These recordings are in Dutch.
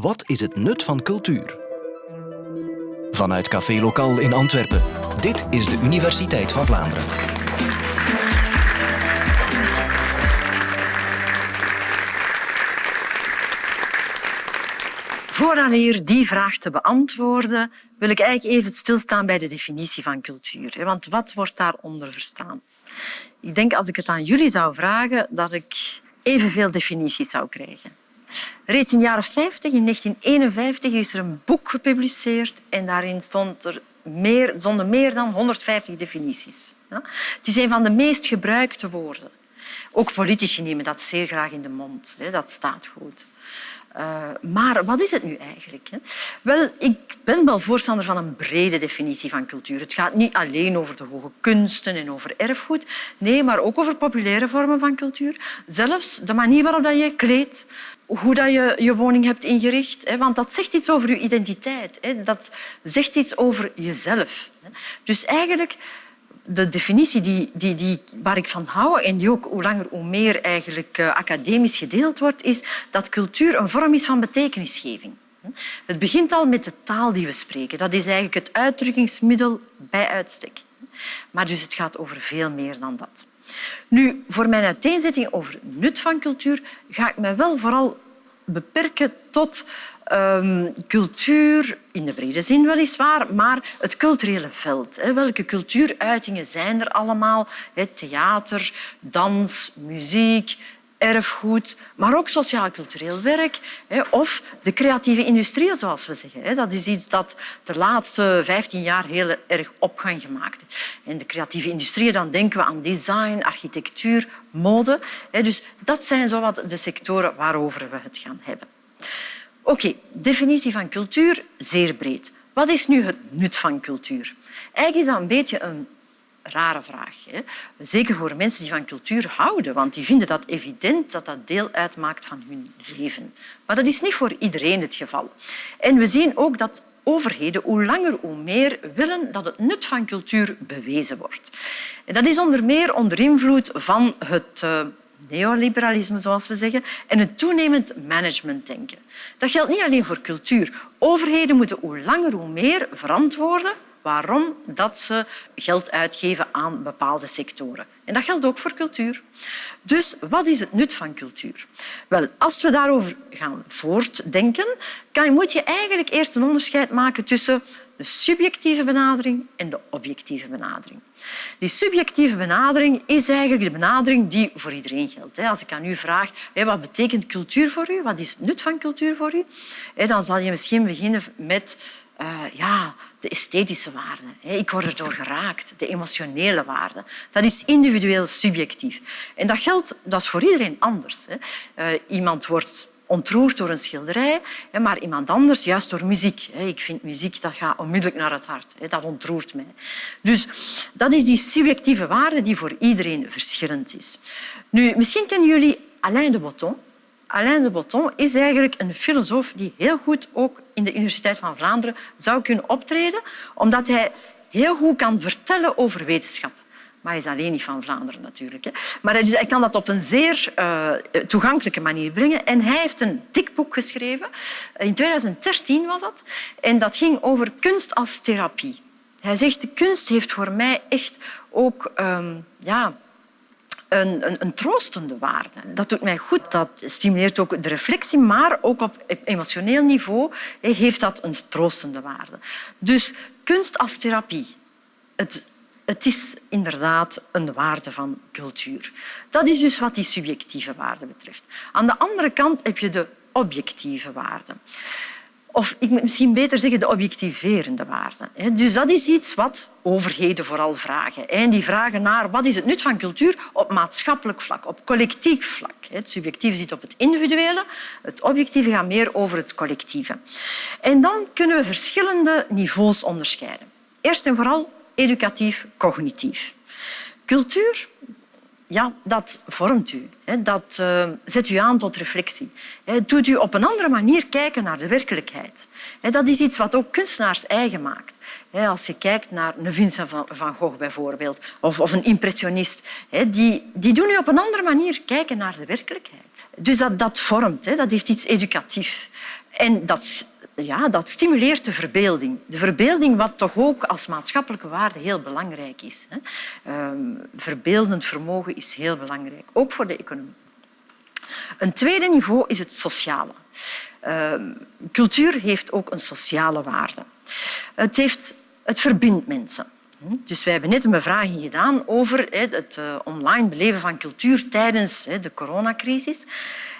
Wat is het nut van cultuur? Vanuit Café Lokaal in Antwerpen. Dit is de Universiteit van Vlaanderen. Voordat hier die vraag te beantwoorden, wil ik eigenlijk even stilstaan bij de definitie van cultuur. Want wat wordt daaronder verstaan? Ik denk als ik het aan jullie zou vragen, dat ik evenveel definities zou krijgen. Reeds in de jaren 50, in 1951, is er een boek gepubliceerd en daarin stond er meer, stonden meer dan 150 definities. Het is een van de meest gebruikte woorden. Ook politici nemen dat zeer graag in de mond. Dat staat goed. Uh, maar wat is het nu eigenlijk? Hè? Wel, ik ben wel voorstander van een brede definitie van cultuur. Het gaat niet alleen over de hoge kunsten en over erfgoed, nee, maar ook over populaire vormen van cultuur. Zelfs de manier waarop je kleedt, hoe dat je je woning hebt ingericht. Want dat zegt iets over je identiteit. Dat zegt iets over jezelf. Dus eigenlijk de definitie die, die, die, waar ik van hou en die ook hoe langer hoe meer eigenlijk uh, academisch gedeeld wordt, is dat cultuur een vorm is van betekenisgeving. Het begint al met de taal die we spreken. Dat is eigenlijk het uitdrukkingsmiddel bij uitstek. Maar dus het gaat over veel meer dan dat. Nu, voor mijn uiteenzetting over nut van cultuur ga ik me wel vooral beperken tot um, cultuur, in de brede zin weliswaar, maar het culturele veld. Hè. Welke cultuuruitingen zijn er allemaal? Theater, dans, muziek, erfgoed, maar ook sociaal-cultureel werk of de creatieve industrie, zoals we zeggen. Dat is iets dat de laatste 15 jaar heel erg opgang gemaakt heeft. In de creatieve industrie dan denken we aan design, architectuur, mode. Dus dat zijn zowat de sectoren waarover we het gaan hebben. Oké, definitie van cultuur, zeer breed. Wat is nu het nut van cultuur? Eigenlijk is dat een beetje een rare vraag. Hè? Zeker voor mensen die van cultuur houden, want die vinden dat evident dat dat deel uitmaakt van hun leven. Maar dat is niet voor iedereen het geval. En we zien ook dat overheden hoe langer hoe meer willen dat het nut van cultuur bewezen wordt. En dat is onder meer onder invloed van het uh, neoliberalisme, zoals we zeggen, en het toenemend managementdenken. Dat geldt niet alleen voor cultuur. Overheden moeten hoe langer hoe meer verantwoorden waarom dat ze geld uitgeven aan bepaalde sectoren. En dat geldt ook voor cultuur. Dus wat is het nut van cultuur? Wel, als we daarover gaan voortdenken, kan, moet je eigenlijk eerst een onderscheid maken tussen de subjectieve benadering en de objectieve benadering. Die subjectieve benadering is eigenlijk de benadering die voor iedereen geldt. Als ik aan u vraag wat betekent cultuur voor u, wat is het nut van cultuur voor u, dan zal je misschien beginnen met uh, ja, de esthetische waarden. Ik word erdoor geraakt. De emotionele waarden. Dat is individueel subjectief. En dat geldt dat is voor iedereen anders. Uh, iemand wordt ontroerd door een schilderij, maar iemand anders juist door muziek. Ik vind muziek dat gaat onmiddellijk naar het hart. Dat ontroert mij. Dus dat is die subjectieve waarde die voor iedereen verschillend is. Nu, misschien kennen jullie Alain de Botton. Alain de Botton is eigenlijk een filosoof die heel goed ook in de Universiteit van Vlaanderen zou kunnen optreden, omdat hij heel goed kan vertellen over wetenschap. Maar hij is alleen niet van Vlaanderen natuurlijk. Maar hij kan dat op een zeer uh, toegankelijke manier brengen. En hij heeft een dik boek geschreven. In 2013 was dat. En dat ging over kunst als therapie. Hij zegt, de kunst heeft voor mij echt ook um, ja, een, een, een, troostende waarde. Dat doet mij goed, dat stimuleert ook de reflectie, maar ook op emotioneel niveau heeft dat een troostende waarde. Dus kunst als therapie. Het, het is inderdaad een waarde van cultuur. Dat is dus wat die subjectieve waarde betreft. Aan de andere kant heb je de objectieve waarde. Of ik moet misschien beter zeggen de objectiverende waarde. Dus dat is iets wat overheden vooral vragen. En die vragen naar wat is het nut van cultuur op maatschappelijk vlak, op collectief vlak. Het subjectieve zit op het individuele, het objectieve gaat meer over het collectieve. En dan kunnen we verschillende niveaus onderscheiden. Eerst en vooral educatief-cognitief. Cultuur ja, dat vormt u. Dat uh, zet u aan tot reflectie. Het doet u op een andere manier kijken naar de werkelijkheid. Dat is iets wat ook kunstenaars eigen maakt. Als je kijkt naar een Vincent van Gogh bijvoorbeeld, of, of een impressionist, die, die doen u op een andere manier kijken naar de werkelijkheid. Dus dat, dat vormt, dat heeft iets educatiefs. En dat, ja, dat stimuleert de verbeelding. De verbeelding wat toch ook als maatschappelijke waarde heel belangrijk is. Ehm, verbeeldend vermogen is heel belangrijk, ook voor de economie. Een tweede niveau is het sociale. Ehm, cultuur heeft ook een sociale waarde. Het, heeft, het verbindt mensen. Dus wij hebben net een bevraging gedaan over het eh, online beleven van cultuur tijdens de coronacrisis.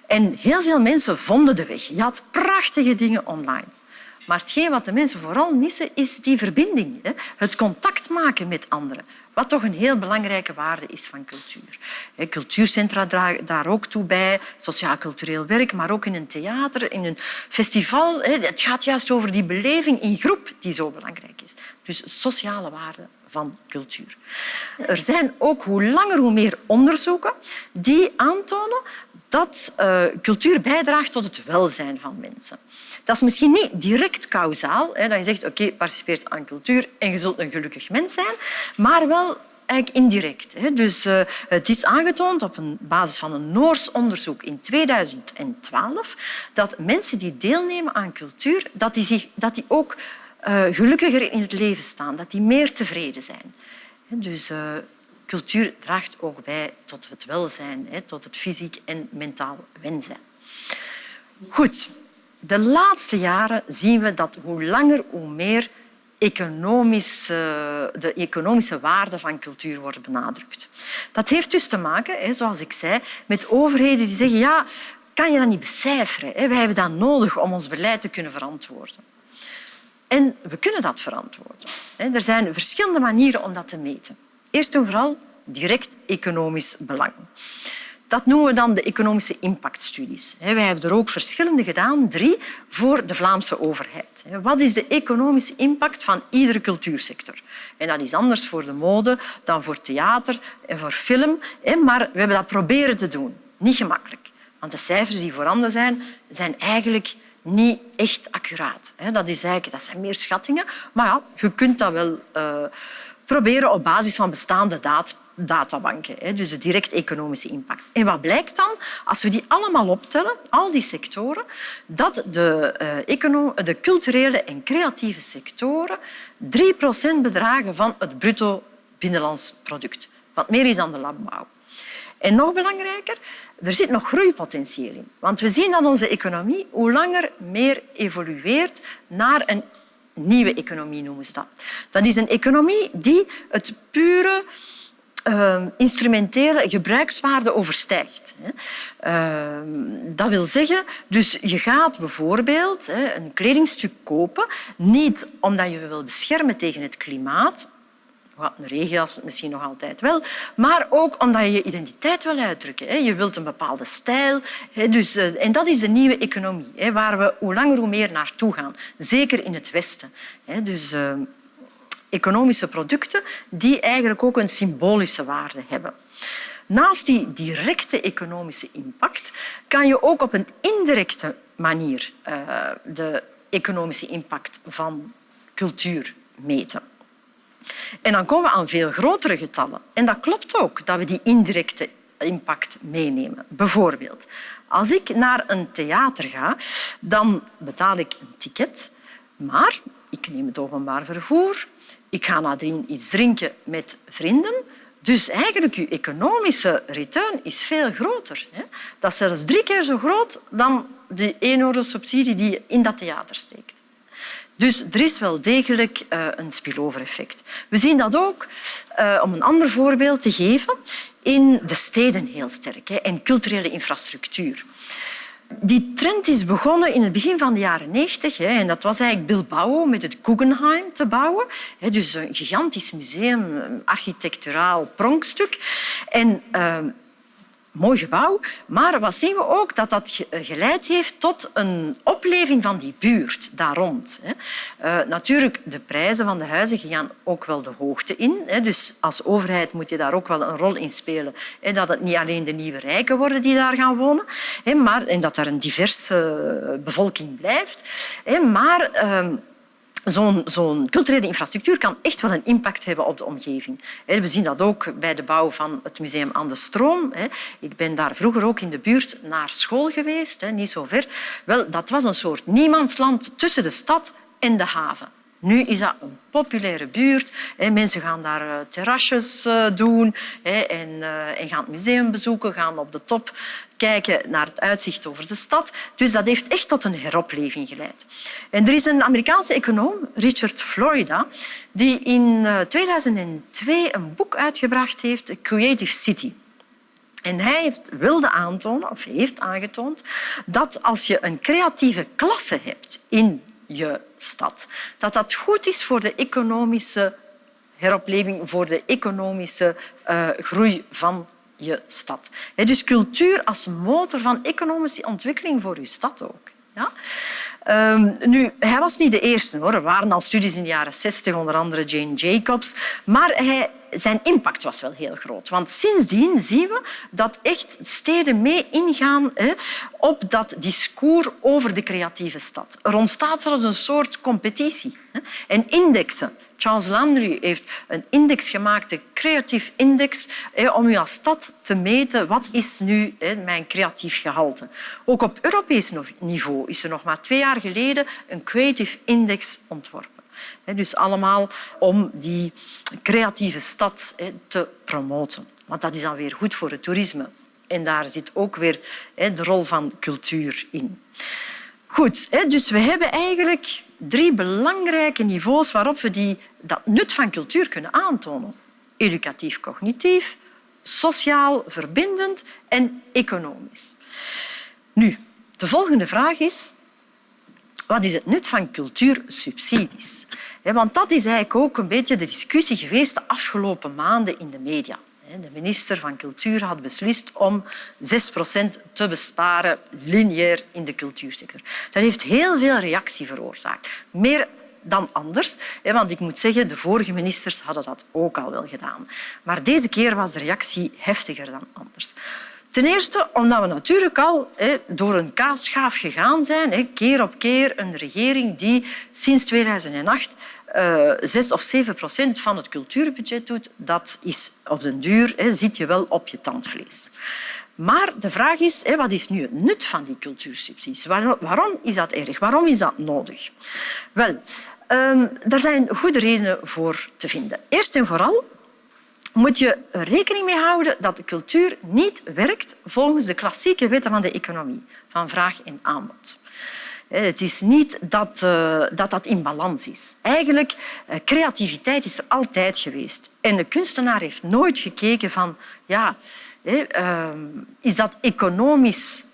En heel veel mensen vonden de weg. Je had prachtige dingen online. Maar hetgeen wat de mensen vooral missen, is die verbinding. Het contact maken met anderen. Wat toch een heel belangrijke waarde is van cultuur. Cultuurcentra dragen daar ook toe bij, sociaal-cultureel werk, maar ook in een theater, in een festival. Het gaat juist over die beleving in groep die zo belangrijk is. Dus sociale waarde van cultuur. Er zijn ook hoe langer hoe meer onderzoeken die aantonen dat uh, cultuur bijdraagt tot het welzijn van mensen. Dat is misschien niet direct kausaal, hè, dat je zegt oké, okay, participeert aan cultuur en je zult een gelukkig mens zijn, maar wel eigenlijk indirect. Hè. Dus uh, het is aangetoond op een basis van een Noors onderzoek in 2012 dat mensen die deelnemen aan cultuur, dat die, zich, dat die ook uh, gelukkiger in het leven staan, dat die meer tevreden zijn. Dus cultuur draagt ook bij tot het welzijn, tot het fysiek en mentaal welzijn. Goed, de laatste jaren zien we dat hoe langer hoe meer de economische waarde van cultuur wordt benadrukt. Dat heeft dus te maken, zoals ik zei, met overheden die zeggen ja, kan je dat niet becijferen? Wij hebben dat nodig om ons beleid te kunnen verantwoorden. En we kunnen dat verantwoorden. Er zijn verschillende manieren om dat te meten. Eerst en vooral direct economisch belang. Dat noemen we dan de economische impactstudies. Wij hebben er ook verschillende gedaan, drie voor de Vlaamse overheid. Wat is de economische impact van iedere cultuursector? En dat is anders voor de mode dan voor theater en voor film. Maar we hebben dat proberen te doen. Niet gemakkelijk. Want de cijfers die voorhanden zijn, zijn eigenlijk niet echt accuraat. Dat, is eigenlijk, dat zijn meer schattingen. Maar ja, je kunt dat wel uh, proberen op basis van bestaande databanken. Dus de direct economische impact. En wat blijkt dan? Als we die allemaal optellen, al die sectoren, dat de, uh, de culturele en creatieve sectoren 3% bedragen van het bruto binnenlands product. Wat meer is dan de landbouw. En nog belangrijker, er zit nog groeipotentieel in. Want we zien dat onze economie hoe langer meer evolueert naar een nieuwe economie, noemen ze dat. Dat is een economie die het pure uh, instrumentele gebruikswaarde overstijgt. Uh, dat wil zeggen, dus je gaat bijvoorbeeld een kledingstuk kopen, niet omdat je wil beschermen tegen het klimaat, een regenjas misschien nog altijd wel, maar ook omdat je je identiteit wil uitdrukken. Je wilt een bepaalde stijl. Dus, eh, en dat is de nieuwe economie, waar we hoe langer hoe meer naartoe gaan. Zeker in het Westen. Dus eh, economische producten die eigenlijk ook een symbolische waarde hebben. Naast die directe economische impact kan je ook op een indirecte manier uh, de economische impact van cultuur meten. En dan komen we aan veel grotere getallen. En dat klopt ook, dat we die indirecte impact meenemen. Bijvoorbeeld, als ik naar een theater ga, dan betaal ik een ticket, maar ik neem het openbaar vervoer, ik ga nadien iets drinken met vrienden. Dus eigenlijk je economische return is veel groter. Dat is zelfs drie keer zo groot dan de 1 euro subsidie die je in dat theater steekt. Dus er is wel degelijk uh, een spillover effect. We zien dat ook, uh, om een ander voorbeeld te geven, in de steden heel sterk en culturele infrastructuur. Die trend is begonnen in het begin van de jaren 90 en dat was eigenlijk Bilbao met het Guggenheim te bouwen. Dus een gigantisch museum, architecturaal pronkstuk. En uh, mooi gebouw. Maar wat zien we ook? Dat dat geleid heeft tot een opleving van die buurt daar rond. Uh, natuurlijk, de prijzen van de huizen gaan ook wel de hoogte in. Dus als overheid moet je daar ook wel een rol in spelen. Dat het niet alleen de nieuwe rijken worden die daar gaan wonen, maar, en dat er een diverse bevolking blijft. Maar ehm, zo'n culturele infrastructuur kan echt wel een impact hebben op de omgeving. We zien dat ook bij de bouw van het museum aan de Stroom. Ik ben daar vroeger ook in de buurt naar school geweest, niet zo ver. Wel, dat was een soort niemandsland tussen de stad en de haven. Nu is dat een populaire buurt. Mensen gaan daar eh, terrasjes eh, doen en, eh, en gaan het museum bezoeken, gaan op de top kijken naar het uitzicht over de stad. Dus dat heeft echt tot een heropleving geleid. En er is een Amerikaanse econoom, Richard Florida, die in 2002 een boek uitgebracht heeft, Creative City. En hij heeft, wilde aantonen, of heeft aangetoond, dat als je een creatieve klasse hebt in je stad. Dat dat goed is voor de economische heropleving, voor de economische uh, groei van je stad. Dus cultuur als motor van economische ontwikkeling voor je stad ook. Ja? Um, nu, hij was niet de eerste. Hoor. Er waren al studies in de jaren 60, onder andere Jane Jacobs. Maar hij zijn impact was wel heel groot. Want sindsdien zien we dat echt steden mee ingaan hè, op dat discours over de creatieve stad. Er ontstaat zelfs een soort competitie. Hè. En indexen. Charles Landry heeft een index gemaakt, de Creative Index, hè, om u als stad te meten wat is nu mijn creatief gehalte. Ook op Europees niveau is er nog maar twee jaar geleden een Creative Index ontworpen. Dus allemaal om die creatieve stad te promoten. Want dat is dan weer goed voor het toerisme. En daar zit ook weer de rol van cultuur in. Goed, dus we hebben eigenlijk drie belangrijke niveaus waarop we die, dat nut van cultuur kunnen aantonen. Educatief-cognitief, sociaal verbindend en economisch. Nu, de volgende vraag is wat is het nut van cultuursubsidies? Want dat is eigenlijk ook een beetje de discussie geweest de afgelopen maanden in de media. De minister van Cultuur had beslist om 6% te besparen lineair in de cultuursector. Dat heeft heel veel reactie veroorzaakt. Meer dan anders. Want ik moet zeggen, de vorige ministers hadden dat ook al wel gedaan. Maar deze keer was de reactie heftiger dan anders. Ten eerste omdat we natuurlijk al door een kaasschaaf gegaan zijn, keer op keer een regering die sinds 2008 uh, 6 of 7 procent van het cultuurbudget doet. Dat is op den duur, zit je wel op je tandvlees. Maar de vraag is, wat is nu het nut van die cultuursubsidies? Waarom is dat erg? Waarom is dat nodig? Wel, um, daar zijn goede redenen voor te vinden. Eerst en vooral moet je rekening mee houden dat de cultuur niet werkt volgens de klassieke wetten van de economie, van vraag en aanbod. Het is niet dat, uh, dat dat in balans is. Eigenlijk, uh, creativiteit is er altijd geweest. En de kunstenaar heeft nooit gekeken van, ja, uh, is dat economisch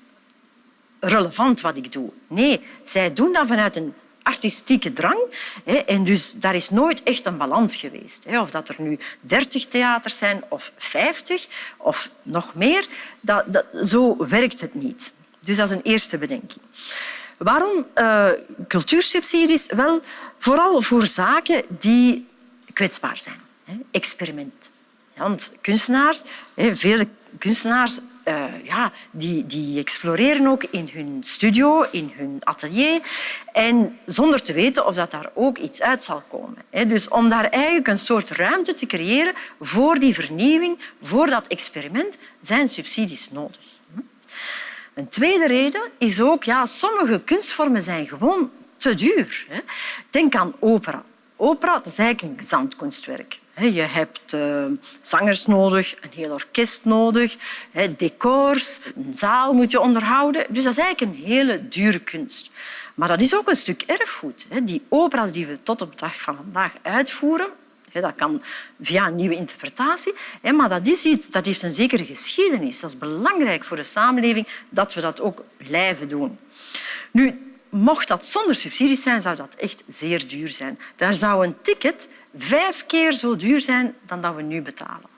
relevant wat ik doe? Nee, zij doen dat vanuit een artistieke drang. En dus daar is nooit echt een balans geweest. Of dat er nu dertig theaters zijn of vijftig of nog meer, dat, dat, zo werkt het niet. Dus dat is een eerste bedenking. Waarom uh, cultuursubsidies? Wel, vooral voor zaken die kwetsbaar zijn. Experiment. Want kunstenaars, vele kunstenaars uh, ja, die, die exploreren ook in hun studio, in hun atelier. En zonder te weten of dat daar ook iets uit zal komen. Dus om daar eigenlijk een soort ruimte te creëren voor die vernieuwing, voor dat experiment, zijn subsidies nodig. Een tweede reden is ook, ja, sommige kunstvormen zijn gewoon te duur. Denk aan opera. Opera dat is eigenlijk een gezamtkunstwerk. Je hebt uh, zangers nodig, een heel orkest nodig, decors, een zaal moet je onderhouden. Dus dat is eigenlijk een hele dure kunst. Maar dat is ook een stuk erfgoed. Die opera's die we tot op de dag van vandaag uitvoeren, dat kan via een nieuwe interpretatie. Maar dat is iets dat heeft een zekere geschiedenis. Dat is belangrijk voor de samenleving dat we dat ook blijven doen. Nu, mocht dat zonder subsidies zijn, zou dat echt zeer duur zijn. Daar zou een ticket vijf keer zo duur zijn dan dat we nu betalen.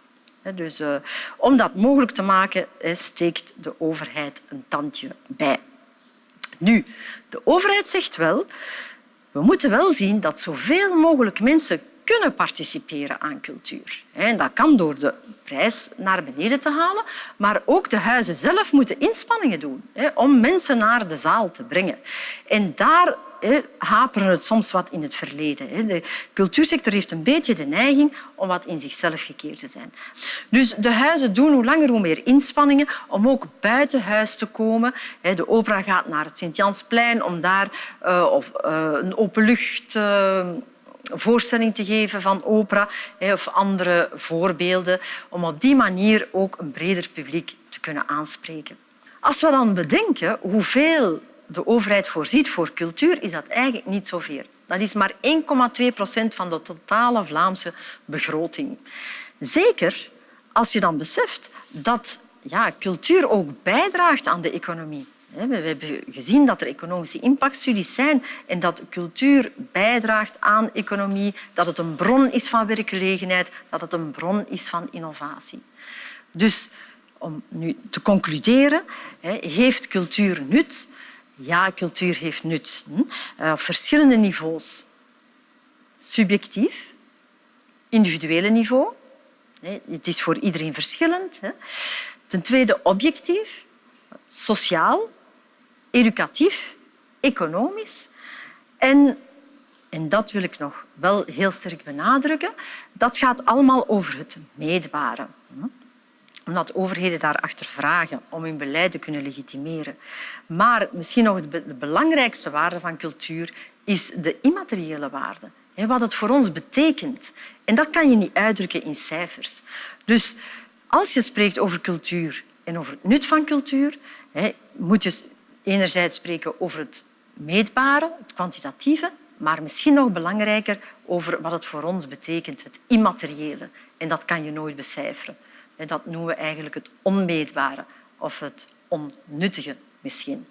Dus uh, om dat mogelijk te maken, steekt de overheid een tandje bij. Nu, de overheid zegt wel, we moeten wel zien dat zoveel mogelijk mensen kunnen participeren aan cultuur. En dat kan door de prijs naar beneden te halen, maar ook de huizen zelf moeten inspanningen doen om mensen naar de zaal te brengen. En daar haperen het soms wat in het verleden. De cultuursector heeft een beetje de neiging om wat in zichzelf gekeerd te zijn. Dus de huizen doen hoe langer hoe meer inspanningen om ook buiten huis te komen. De opera gaat naar het Sint-Jansplein om daar uh, of, uh, een openlucht... Uh, voorstelling te geven van opera of andere voorbeelden, om op die manier ook een breder publiek te kunnen aanspreken. Als we dan bedenken hoeveel de overheid voorziet voor cultuur, is dat eigenlijk niet zoveel. Dat is maar 1,2 procent van de totale Vlaamse begroting. Zeker als je dan beseft dat ja, cultuur ook bijdraagt aan de economie. We hebben gezien dat er economische impactstudies zijn en dat cultuur bijdraagt aan economie, dat het een bron is van werkgelegenheid, dat het een bron is van innovatie. Dus om nu te concluderen, heeft cultuur nut? Ja, cultuur heeft nut. Hm? Eh, op verschillende niveaus. Subjectief, individuele niveau. Het is voor iedereen verschillend. Ten tweede objectief, sociaal, educatief, economisch. En, en dat wil ik nog wel heel sterk benadrukken, dat gaat allemaal over het meetbare omdat overheden daarachter vragen om hun beleid te kunnen legitimeren. Maar misschien nog de belangrijkste waarde van cultuur is de immateriële waarde. Wat het voor ons betekent. En dat kan je niet uitdrukken in cijfers. Dus als je spreekt over cultuur en over het nut van cultuur, moet je enerzijds spreken over het meetbare, het kwantitatieve, maar misschien nog belangrijker over wat het voor ons betekent, het immateriële. En dat kan je nooit becijferen. En dat noemen we eigenlijk het onmeetbare of het onnuttige misschien.